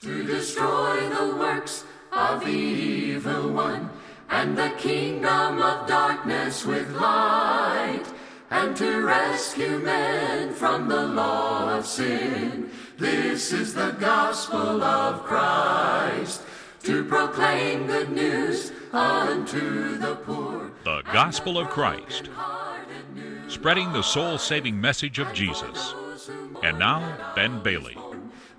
to destroy the works of the evil one, and the kingdom of darkness with light, and to rescue men from the law of sin. This is the gospel of Christ, to proclaim good news unto the poor. The Gospel of Christ, spreading the soul saving message of Jesus. And now, Ben Bailey.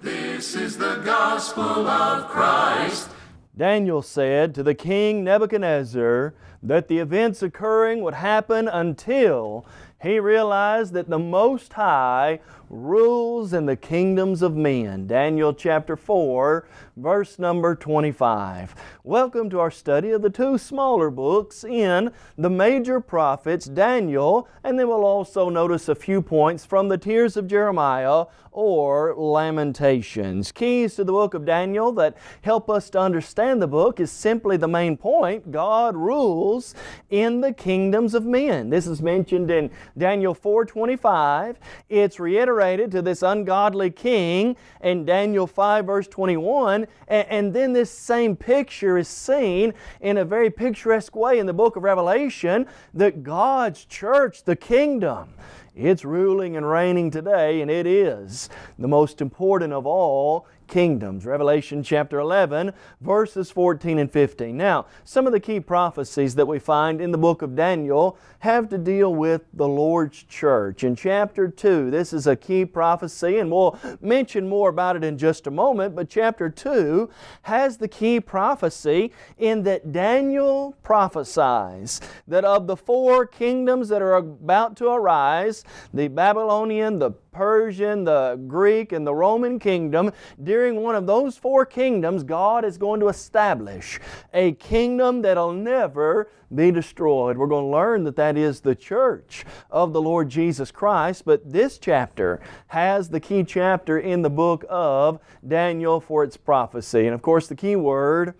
This is the gospel of Christ. Daniel said to the king Nebuchadnezzar that the events occurring would happen until he realized that the Most High rules in the kingdoms of men. Daniel chapter 4, verse number 25. Welcome to our study of the two smaller books in the major prophets, Daniel, and then we'll also notice a few points from the Tears of Jeremiah or Lamentations. Keys to the book of Daniel that help us to understand the book is simply the main point. God rules in the kingdoms of men. This is mentioned in Daniel 4.25. It's reiterated to this ungodly king in Daniel 5 verse 21 and, and then this same picture is seen in a very picturesque way in the book of Revelation that God's church, the kingdom, it's ruling and reigning today, and it is the most important of all kingdoms. Revelation chapter 11, verses 14 and 15. Now, some of the key prophecies that we find in the book of Daniel have to deal with the Lord's church. In chapter 2, this is a key prophecy, and we'll mention more about it in just a moment, but chapter 2 has the key prophecy in that Daniel prophesies that of the four kingdoms that are about to arise, the Babylonian, the Persian, the Greek, and the Roman kingdom, during one of those four kingdoms, God is going to establish a kingdom that'll never be destroyed. We're going to learn that that is the church of the Lord Jesus Christ, but this chapter has the key chapter in the book of Daniel for its prophecy. And of course, the key word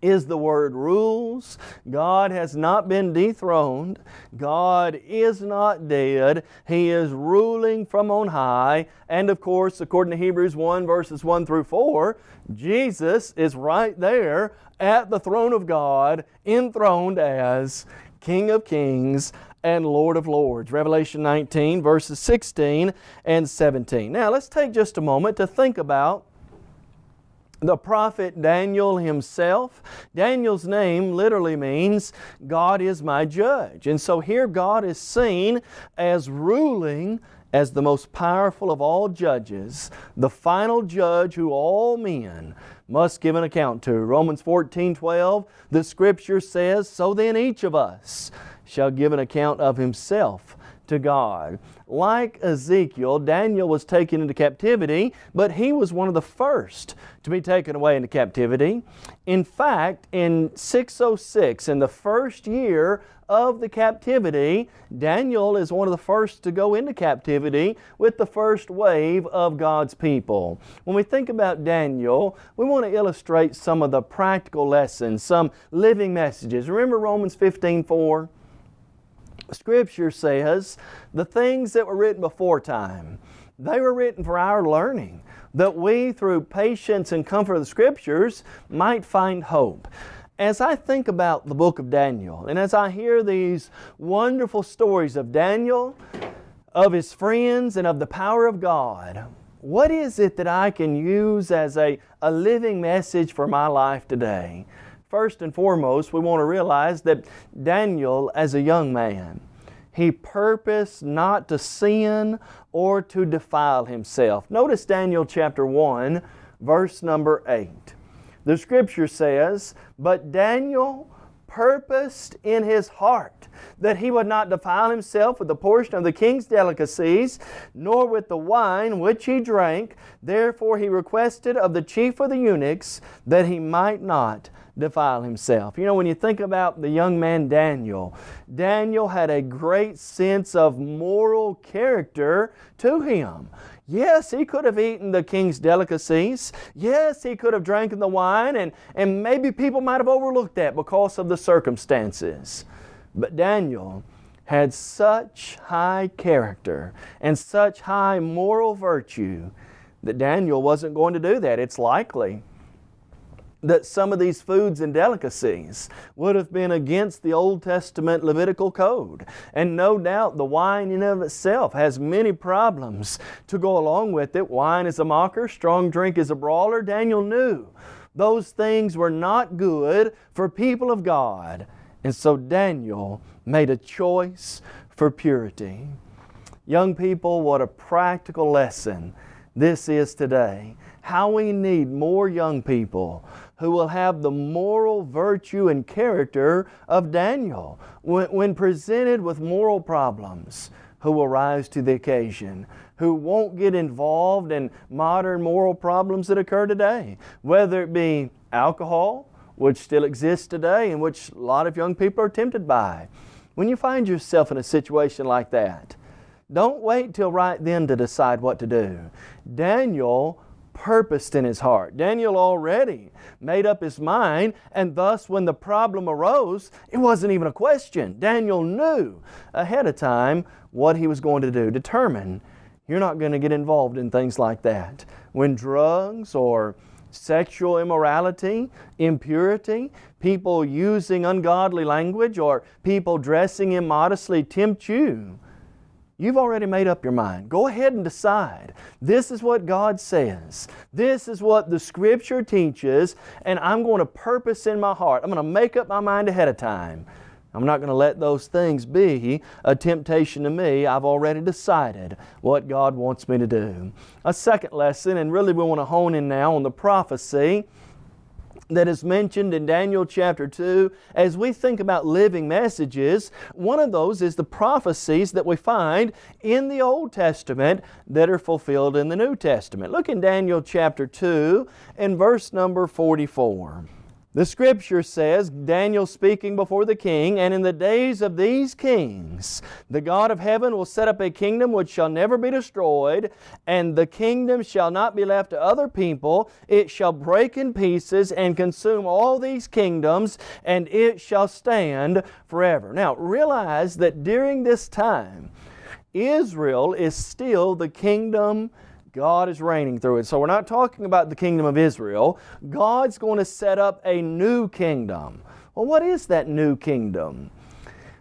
is the word rules. God has not been dethroned. God is not dead. He is ruling from on high. And of course, according to Hebrews 1 verses 1 through 4, Jesus is right there at the throne of God, enthroned as King of Kings and Lord of Lords. Revelation 19 verses 16 and 17. Now let's take just a moment to think about the prophet Daniel himself. Daniel's name literally means God is my judge. And so here God is seen as ruling as the most powerful of all judges, the final judge who all men must give an account to. Romans 14, 12, the Scripture says, So then each of us shall give an account of himself to God. Like Ezekiel, Daniel was taken into captivity, but he was one of the first to be taken away into captivity. In fact, in 606, in the first year of the captivity, Daniel is one of the first to go into captivity with the first wave of God's people. When we think about Daniel, we want to illustrate some of the practical lessons, some living messages. Remember Romans 15, 4? Scripture says the things that were written before time, they were written for our learning, that we through patience and comfort of the Scriptures might find hope. As I think about the book of Daniel, and as I hear these wonderful stories of Daniel, of his friends, and of the power of God, what is it that I can use as a, a living message for my life today? First and foremost, we want to realize that Daniel, as a young man, he purposed not to sin or to defile himself. Notice Daniel chapter 1, verse number 8. The Scripture says, But Daniel purposed in his heart that he would not defile himself with the portion of the king's delicacies, nor with the wine which he drank. Therefore he requested of the chief of the eunuchs that he might not defile himself. You know, when you think about the young man Daniel, Daniel had a great sense of moral character to him. Yes, he could have eaten the king's delicacies. Yes, he could have drank the wine, and, and maybe people might have overlooked that because of the circumstances. But Daniel had such high character and such high moral virtue that Daniel wasn't going to do that. It's likely that some of these foods and delicacies would have been against the Old Testament Levitical code. And no doubt the wine in of itself has many problems to go along with it. Wine is a mocker, strong drink is a brawler. Daniel knew those things were not good for people of God. And so Daniel made a choice for purity. Young people, what a practical lesson this is today. How we need more young people who will have the moral virtue and character of Daniel when, when presented with moral problems who will rise to the occasion, who won't get involved in modern moral problems that occur today, whether it be alcohol, which still exists today and which a lot of young people are tempted by. When you find yourself in a situation like that, don't wait till right then to decide what to do. Daniel purposed in his heart. Daniel already made up his mind, and thus when the problem arose, it wasn't even a question. Daniel knew ahead of time what he was going to do. Determine you're not going to get involved in things like that. When drugs or sexual immorality, impurity, people using ungodly language, or people dressing immodestly tempt you, You've already made up your mind. Go ahead and decide. This is what God says. This is what the Scripture teaches, and I'm going to purpose in my heart. I'm going to make up my mind ahead of time. I'm not going to let those things be a temptation to me. I've already decided what God wants me to do. A second lesson, and really we want to hone in now on the prophecy that is mentioned in Daniel chapter 2, as we think about living messages, one of those is the prophecies that we find in the Old Testament that are fulfilled in the New Testament. Look in Daniel chapter 2 and verse number 44. The scripture says, Daniel speaking before the king, And in the days of these kings, the God of heaven will set up a kingdom which shall never be destroyed, and the kingdom shall not be left to other people. It shall break in pieces and consume all these kingdoms, and it shall stand forever. Now, realize that during this time, Israel is still the kingdom God is reigning through it. So we're not talking about the kingdom of Israel. God's going to set up a new kingdom. Well, what is that new kingdom?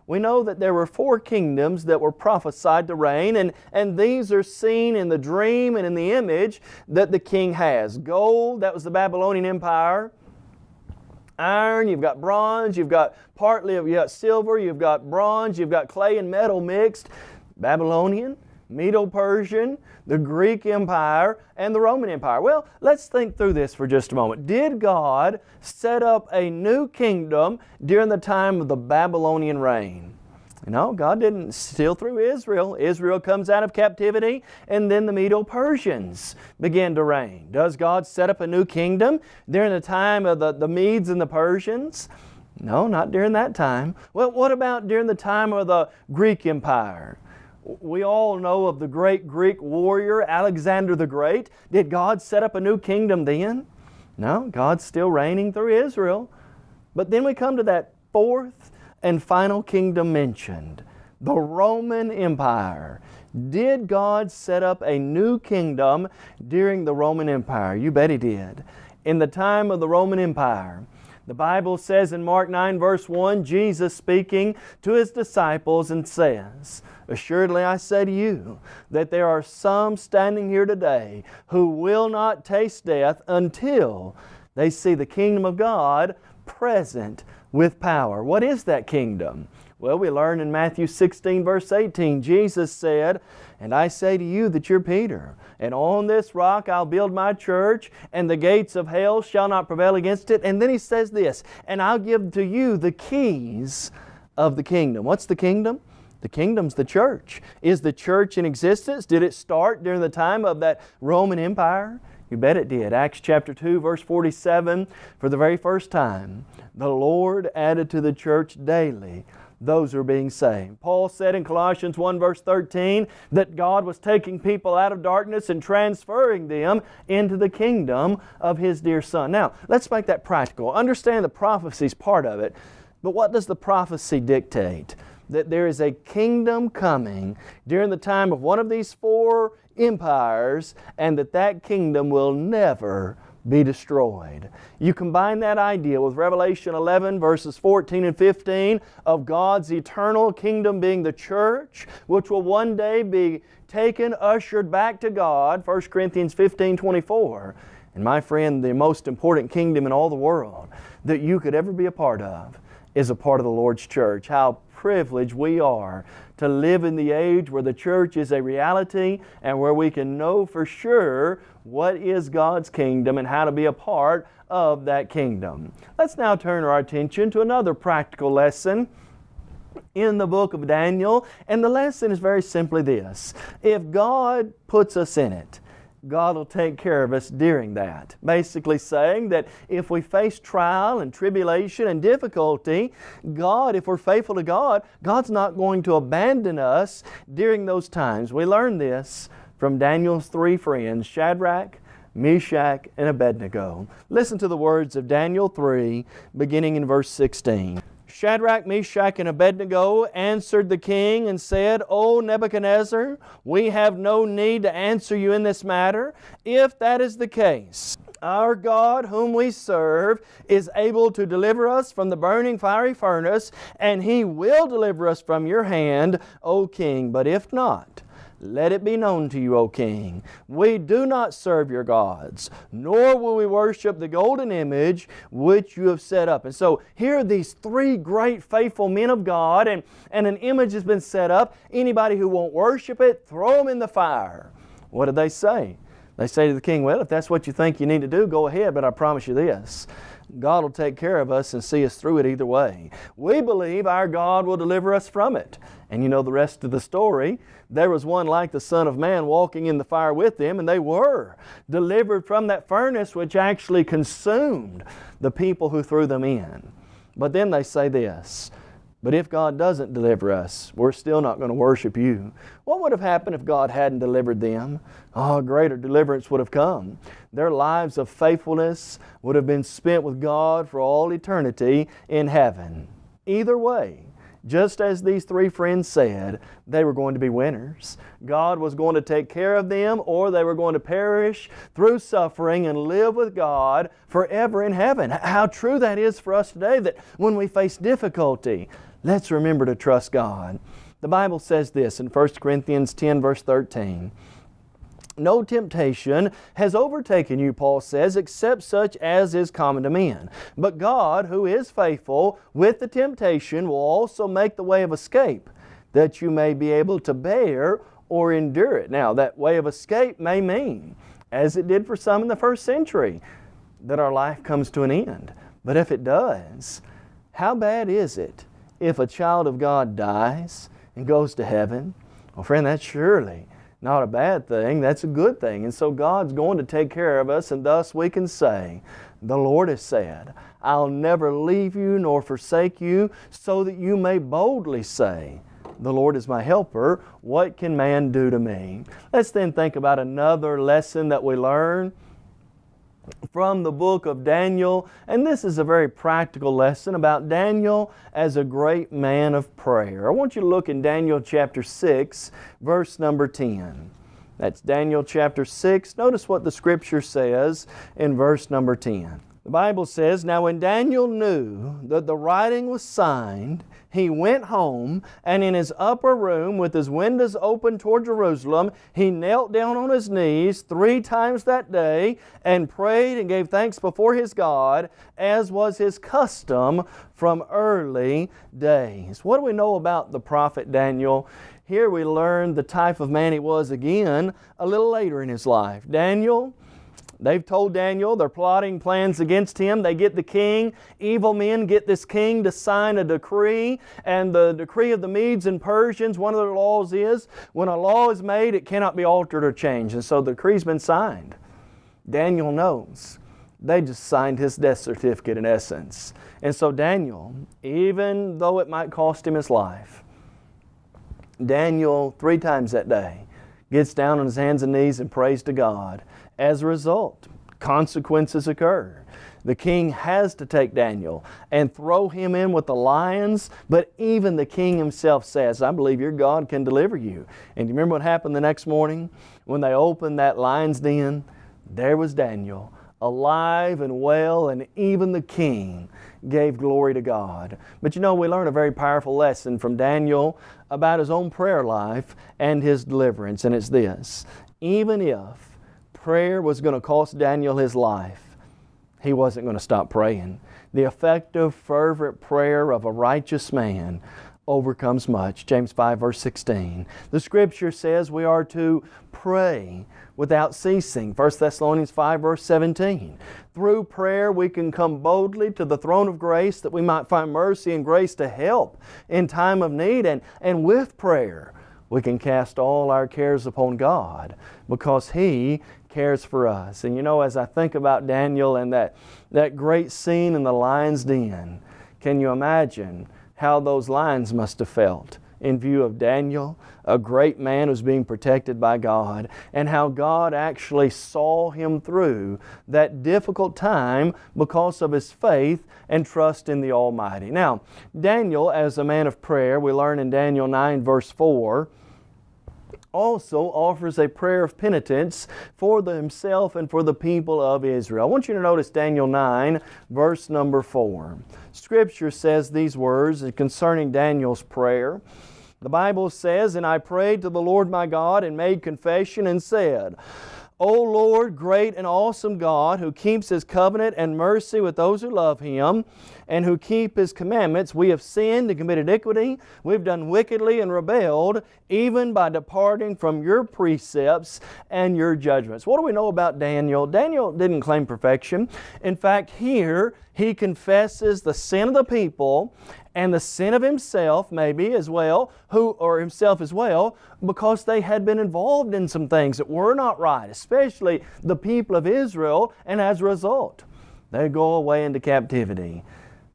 We know that there were four kingdoms that were prophesied to reign, and, and these are seen in the dream and in the image that the king has. Gold, that was the Babylonian Empire. Iron, you've got bronze, you've got partly you've got silver, you've got bronze, you've got clay and metal mixed. Babylonian. Medo-Persian, the Greek Empire, and the Roman Empire. Well, let's think through this for just a moment. Did God set up a new kingdom during the time of the Babylonian reign? No, God didn't steal through Israel. Israel comes out of captivity and then the Medo-Persians begin to reign. Does God set up a new kingdom during the time of the, the Medes and the Persians? No, not during that time. Well, what about during the time of the Greek Empire? We all know of the great Greek warrior Alexander the Great. Did God set up a new kingdom then? No, God's still reigning through Israel. But then we come to that fourth and final kingdom mentioned, the Roman Empire. Did God set up a new kingdom during the Roman Empire? You bet He did. In the time of the Roman Empire, the Bible says in Mark 9 verse 1, Jesus speaking to His disciples and says, Assuredly I say to you that there are some standing here today who will not taste death until they see the kingdom of God present with power. What is that kingdom? Well, we learn in Matthew 16 verse 18, Jesus said, And I say to you that you're Peter, and on this rock I'll build my church, and the gates of hell shall not prevail against it. And then He says this, And I'll give to you the keys of the kingdom. What's the kingdom? The kingdom's the church. Is the church in existence? Did it start during the time of that Roman Empire? You bet it did. Acts chapter 2 verse 47, for the very first time, the Lord added to the church daily those who are being saved. Paul said in Colossians 1 verse 13 that God was taking people out of darkness and transferring them into the kingdom of His dear Son. Now, let's make that practical. Understand the prophecy's part of it, but what does the prophecy dictate? That there is a kingdom coming during the time of one of these four empires and that that kingdom will never be destroyed. You combine that idea with Revelation 11 verses 14 and 15 of God's eternal kingdom being the church, which will one day be taken, ushered back to God, 1 Corinthians 15, 24. And my friend, the most important kingdom in all the world that you could ever be a part of is a part of the Lord's church. How privileged we are to live in the age where the church is a reality and where we can know for sure what is God's kingdom and how to be a part of that kingdom. Let's now turn our attention to another practical lesson in the book of Daniel, and the lesson is very simply this. If God puts us in it, God will take care of us during that. Basically saying that if we face trial and tribulation and difficulty, God, if we're faithful to God, God's not going to abandon us during those times. We learn this from Daniel's three friends, Shadrach, Meshach, and Abednego. Listen to the words of Daniel 3, beginning in verse 16. Shadrach, Meshach, and Abednego answered the king and said, O Nebuchadnezzar, we have no need to answer you in this matter. If that is the case, our God, whom we serve, is able to deliver us from the burning fiery furnace, and He will deliver us from your hand, O king. But if not, let it be known to you, O king, we do not serve your gods, nor will we worship the golden image which you have set up. And so here are these three great faithful men of God, and, and an image has been set up. Anybody who won't worship it, throw them in the fire. What did they say? They say to the king, Well, if that's what you think you need to do, go ahead, but I promise you this. God will take care of us and see us through it either way. We believe our God will deliver us from it. And you know the rest of the story. There was one like the Son of Man walking in the fire with them, and they were delivered from that furnace which actually consumed the people who threw them in. But then they say this but if God doesn't deliver us, we're still not going to worship you. What would have happened if God hadn't delivered them? Oh, greater deliverance would have come. Their lives of faithfulness would have been spent with God for all eternity in heaven. Either way, just as these three friends said, they were going to be winners. God was going to take care of them or they were going to perish through suffering and live with God forever in heaven. How true that is for us today that when we face difficulty, let's remember to trust God. The Bible says this in 1 Corinthians 10 verse 13 no temptation has overtaken you, Paul says, except such as is common to men. But God, who is faithful, with the temptation will also make the way of escape, that you may be able to bear or endure it. Now, that way of escape may mean, as it did for some in the first century, that our life comes to an end. But if it does, how bad is it if a child of God dies and goes to heaven? Well, friend, that's surely not a bad thing, that's a good thing. And so God's going to take care of us, and thus we can say, The Lord has said, I'll never leave you nor forsake you, so that you may boldly say, the Lord is my helper. What can man do to me? Let's then think about another lesson that we learn from the book of Daniel. And this is a very practical lesson about Daniel as a great man of prayer. I want you to look in Daniel chapter 6, verse number 10. That's Daniel chapter 6. Notice what the Scripture says in verse number 10. The Bible says, Now when Daniel knew that the writing was signed, he went home, and in his upper room, with his windows open toward Jerusalem, he knelt down on his knees three times that day and prayed and gave thanks before his God, as was his custom from early days. What do we know about the prophet Daniel? Here we learn the type of man he was again a little later in his life. Daniel They've told Daniel they're plotting plans against him. They get the king. Evil men get this king to sign a decree. And the decree of the Medes and Persians, one of their laws is when a law is made, it cannot be altered or changed. And so the decree's been signed. Daniel knows. They just signed his death certificate in essence. And so Daniel, even though it might cost him his life, Daniel, three times that day, gets down on his hands and knees and prays to God. As a result, consequences occur. The king has to take Daniel and throw him in with the lions, but even the king himself says, I believe your God can deliver you. And you remember what happened the next morning? When they opened that lion's den, there was Daniel, alive and well, and even the king gave glory to God. But you know, we learn a very powerful lesson from Daniel about his own prayer life and his deliverance, and it's this. Even if prayer was going to cost Daniel his life, he wasn't going to stop praying. The effective, fervent prayer of a righteous man overcomes much. James 5, verse 16. The Scripture says we are to pray without ceasing. 1 Thessalonians 5, verse 17. Through prayer, we can come boldly to the throne of grace that we might find mercy and grace to help in time of need. And, and with prayer, we can cast all our cares upon God because He cares for us. And you know, as I think about Daniel and that, that great scene in the lion's den, can you imagine how those lions must have felt in view of Daniel, a great man who's being protected by God, and how God actually saw him through that difficult time because of his faith and trust in the Almighty. Now, Daniel, as a man of prayer, we learn in Daniel 9, verse 4, also offers a prayer of penitence for himself and for the people of Israel. I want you to notice Daniel 9, verse number 4. Scripture says these words concerning Daniel's prayer. The Bible says, And I prayed to the Lord my God and made confession and said, O Lord, great and awesome God, who keeps His covenant and mercy with those who love Him and who keep His commandments, we have sinned and committed iniquity. We've done wickedly and rebelled, even by departing from Your precepts and Your judgments. What do we know about Daniel? Daniel didn't claim perfection. In fact, here he confesses the sin of the people and the sin of himself maybe as well, who or himself as well, because they had been involved in some things that were not right, especially the people of Israel, and as a result, they go away into captivity.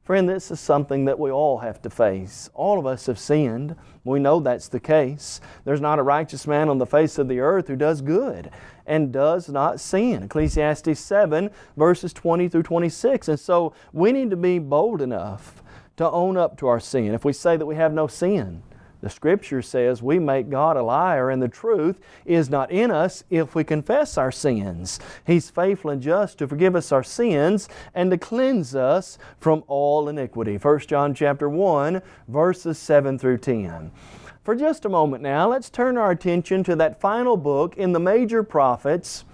Friend, this is something that we all have to face. All of us have sinned. We know that's the case. There's not a righteous man on the face of the earth who does good and does not sin. Ecclesiastes 7, verses 20 through 26. And so we need to be bold enough to own up to our sin. If we say that we have no sin, the Scripture says we make God a liar and the truth is not in us if we confess our sins. He's faithful and just to forgive us our sins and to cleanse us from all iniquity. 1 John chapter 1 verses 7 through 10. For just a moment now, let's turn our attention to that final book in the major prophets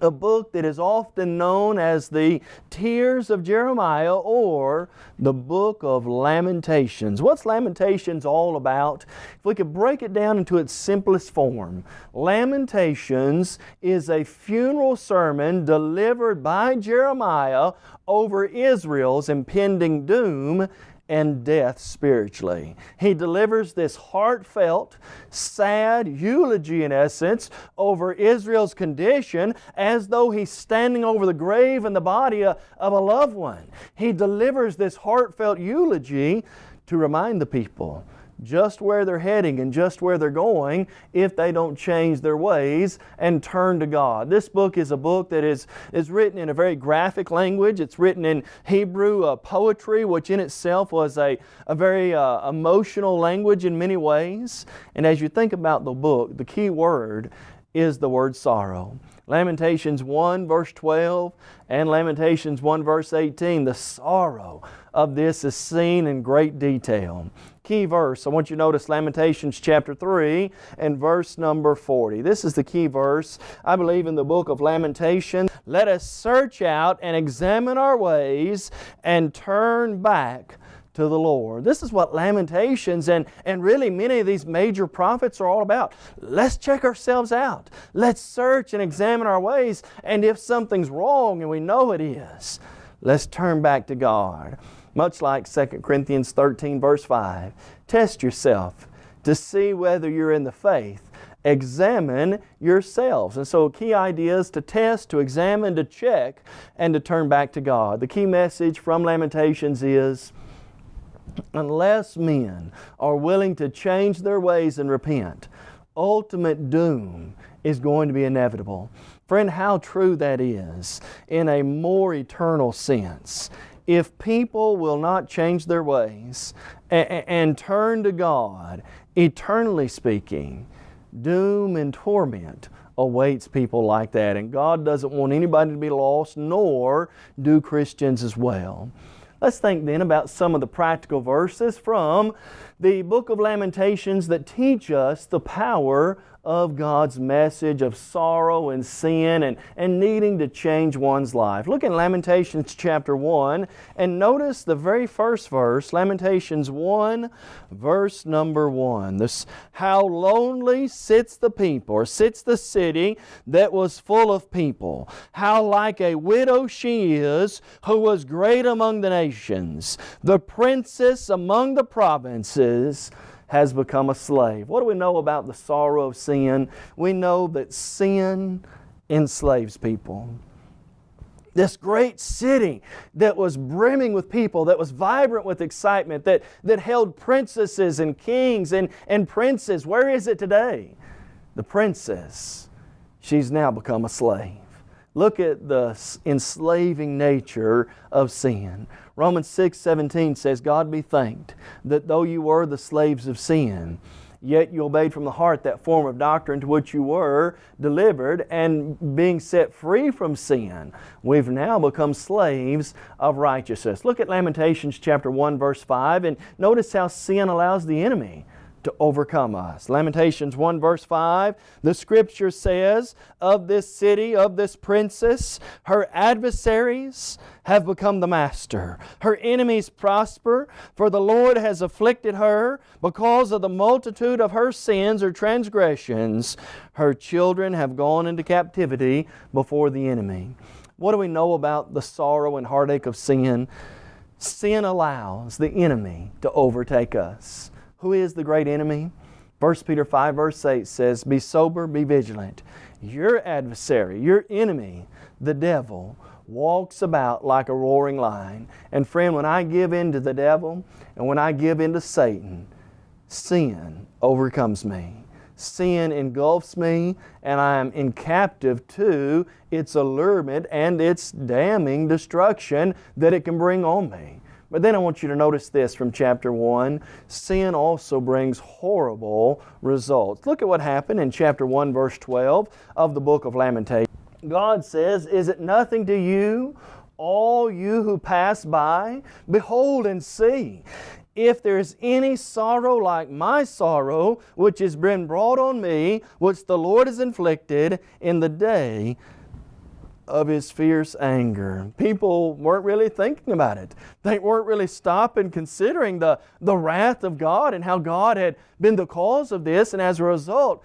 a book that is often known as the Tears of Jeremiah or the Book of Lamentations. What's Lamentations all about? If we could break it down into its simplest form, Lamentations is a funeral sermon delivered by Jeremiah over Israel's impending doom and death spiritually. He delivers this heartfelt, sad eulogy, in essence, over Israel's condition as though he's standing over the grave and the body uh, of a loved one. He delivers this heartfelt eulogy to remind the people just where they're heading and just where they're going if they don't change their ways and turn to God. This book is a book that is, is written in a very graphic language. It's written in Hebrew uh, poetry, which in itself was a, a very uh, emotional language in many ways. And as you think about the book, the key word is the word sorrow. Lamentations 1 verse 12 and Lamentations 1 verse 18, the sorrow of this is seen in great detail key verse. I want you to notice Lamentations chapter 3 and verse number 40. This is the key verse, I believe, in the book of Lamentations. Let us search out and examine our ways and turn back to the Lord. This is what Lamentations and, and really many of these major prophets are all about. Let's check ourselves out. Let's search and examine our ways. And if something's wrong and we know it is, let's turn back to God much like 2 Corinthians 13 verse 5. Test yourself to see whether you're in the faith. Examine yourselves. And so key idea is to test, to examine, to check, and to turn back to God. The key message from Lamentations is, unless men are willing to change their ways and repent, ultimate doom is going to be inevitable. Friend, how true that is in a more eternal sense. If people will not change their ways and, and turn to God, eternally speaking, doom and torment awaits people like that. And God doesn't want anybody to be lost, nor do Christians as well. Let's think then about some of the practical verses from the book of Lamentations that teach us the power of God's message of sorrow and sin and, and needing to change one's life. Look in Lamentations chapter 1 and notice the very first verse, Lamentations 1, verse number 1. This, how lonely sits the people, or sits the city that was full of people. How like a widow she is, who was great among the nations, the princess among the provinces has become a slave. What do we know about the sorrow of sin? We know that sin enslaves people. This great city that was brimming with people, that was vibrant with excitement, that, that held princesses and kings and, and princes, where is it today? The princess, she's now become a slave. Look at the enslaving nature of sin. Romans 6 17 says, God be thanked that though you were the slaves of sin, yet you obeyed from the heart that form of doctrine to which you were delivered, and being set free from sin, we've now become slaves of righteousness. Look at Lamentations chapter 1, verse 5, and notice how sin allows the enemy to overcome us. Lamentations 1 verse 5, the scripture says, Of this city, of this princess, her adversaries have become the master. Her enemies prosper, for the Lord has afflicted her because of the multitude of her sins or transgressions. Her children have gone into captivity before the enemy. What do we know about the sorrow and heartache of sin? Sin allows the enemy to overtake us. Who is the great enemy? 1 Peter 5 verse 8 says, Be sober, be vigilant. Your adversary, your enemy, the devil, walks about like a roaring lion. And friend, when I give in to the devil and when I give in to Satan, sin overcomes me. Sin engulfs me and I am in captive to its allurement and its damning destruction that it can bring on me. But then I want you to notice this from chapter 1. Sin also brings horrible results. Look at what happened in chapter 1, verse 12 of the book of Lamentations. God says, Is it nothing to you, all you who pass by? Behold and see. If there is any sorrow like my sorrow, which has been brought on me, which the Lord has inflicted in the day of his fierce anger. People weren't really thinking about it. They weren't really stopping considering the, the wrath of God and how God had been the cause of this. And as a result,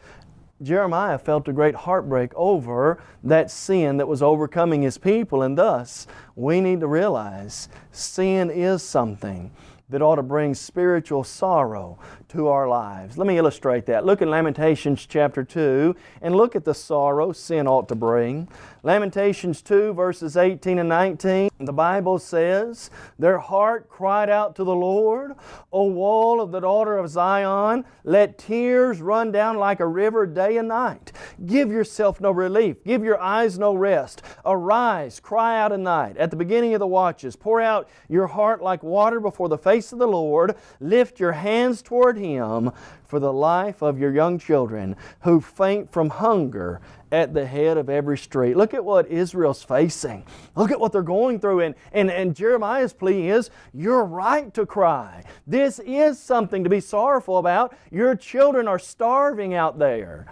Jeremiah felt a great heartbreak over that sin that was overcoming his people. And thus, we need to realize sin is something that ought to bring spiritual sorrow to our lives. Let me illustrate that. Look at Lamentations chapter 2 and look at the sorrow sin ought to bring. Lamentations 2 verses 18 and 19, the Bible says, Their heart cried out to the Lord, O wall of the daughter of Zion, let tears run down like a river day and night. Give yourself no relief, give your eyes no rest. Arise, cry out at night. At the beginning of the watches, pour out your heart like water before the face of the Lord. Lift your hands toward Him for the life of your young children who faint from hunger at the head of every street. Look at what Israel's facing. Look at what they're going through. And, and, and Jeremiah's plea is, you're right to cry. This is something to be sorrowful about. Your children are starving out there.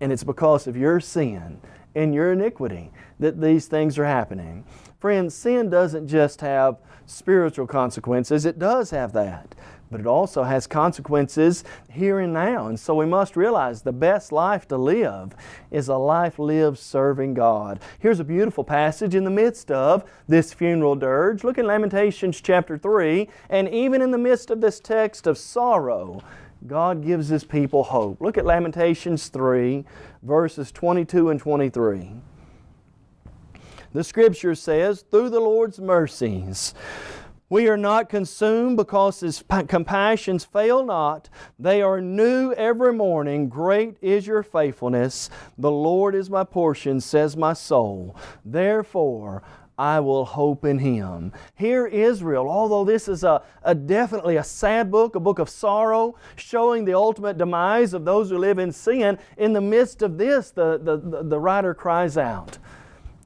And it's because of your sin and your iniquity that these things are happening. Friends, sin doesn't just have spiritual consequences, it does have that but it also has consequences here and now. And so we must realize the best life to live is a life lived serving God. Here's a beautiful passage in the midst of this funeral dirge. Look at Lamentations chapter 3, and even in the midst of this text of sorrow, God gives His people hope. Look at Lamentations 3, verses 22 and 23. The Scripture says, Through the Lord's mercies, We are not consumed because His compassions fail not. They are new every morning. Great is your faithfulness. The Lord is my portion, says my soul. Therefore, I will hope in Him. Here, Israel, although this is a, a, definitely a sad book, a book of sorrow, showing the ultimate demise of those who live in sin, in the midst of this, the, the, the, the writer cries out,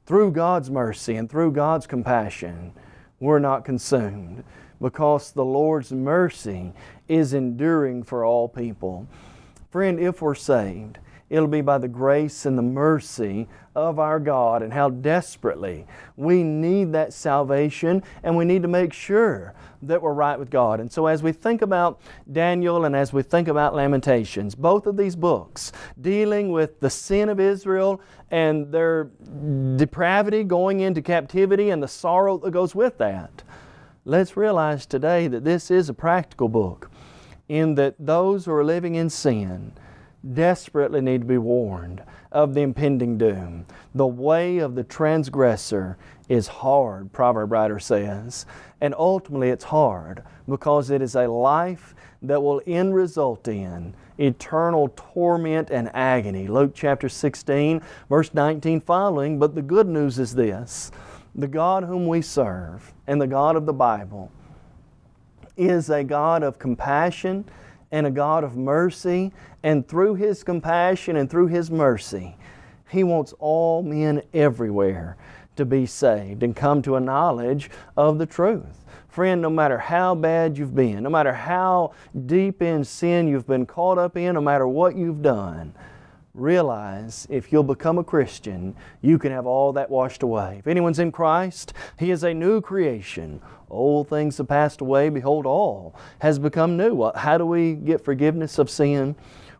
through God's mercy and through God's compassion, we're not consumed because the Lord's mercy is enduring for all people. Friend, if we're saved, it'll be by the grace and the mercy of our God and how desperately we need that salvation and we need to make sure that we're right with God. And so as we think about Daniel and as we think about Lamentations, both of these books dealing with the sin of Israel and their depravity going into captivity and the sorrow that goes with that, let's realize today that this is a practical book in that those who are living in sin desperately need to be warned of the impending doom. The way of the transgressor is hard, proverb writer says. And ultimately it's hard because it is a life that will end result in eternal torment and agony. Luke chapter 16, verse 19 following. But the good news is this the God whom we serve and the God of the Bible is a God of compassion and a God of mercy. And through His compassion and through His mercy, He wants all men everywhere to be saved and come to a knowledge of the truth. Friend, no matter how bad you've been, no matter how deep in sin you've been caught up in, no matter what you've done, realize if you'll become a Christian, you can have all that washed away. If anyone's in Christ, he is a new creation. Old things have passed away. Behold, all has become new. How do we get forgiveness of sin?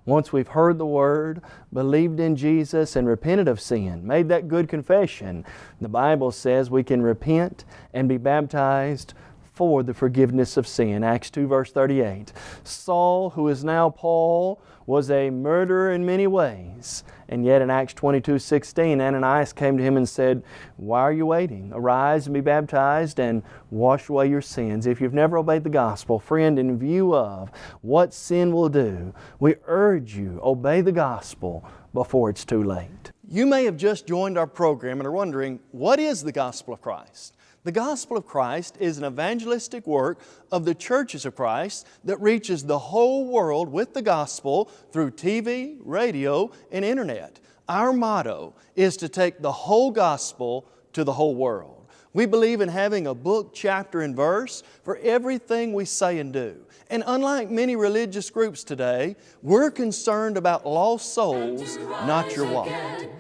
Once we've heard the Word, believed in Jesus, and repented of sin, made that good confession, the Bible says we can repent and be baptized for the forgiveness of sin. Acts 2 verse 38. Saul, who is now Paul, was a murderer in many ways. And yet in Acts 22, 16, Ananias came to him and said, Why are you waiting? Arise and be baptized and wash away your sins. If you've never obeyed the gospel, friend, in view of what sin will do, we urge you, obey the gospel before it's too late. You may have just joined our program and are wondering, what is the gospel of Christ? The gospel of Christ is an evangelistic work of the churches of Christ that reaches the whole world with the gospel through TV, radio, and internet. Our motto is to take the whole gospel to the whole world. We believe in having a book, chapter, and verse for everything we say and do. And unlike many religious groups today, we're concerned about lost souls, not your wallet.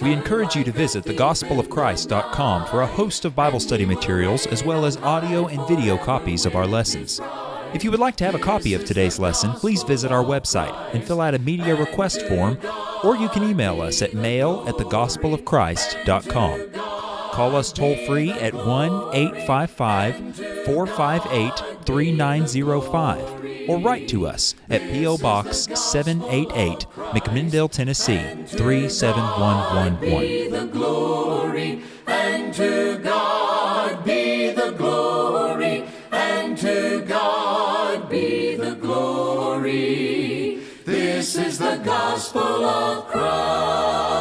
We encourage you to visit thegospelofchrist.com for a host of Bible study materials as well as audio and video copies of our lessons. If you would like to have a copy of today's lesson, please visit our website and fill out a media request form, or you can email us at mail at thegospelofchrist.com. Call us toll free at 1 855 458 3905 or write to us at P.O. Box 788, McMinnville, Tennessee 37111. the glory, and to God be the glory, and to God be the glory. This is the gospel of Christ.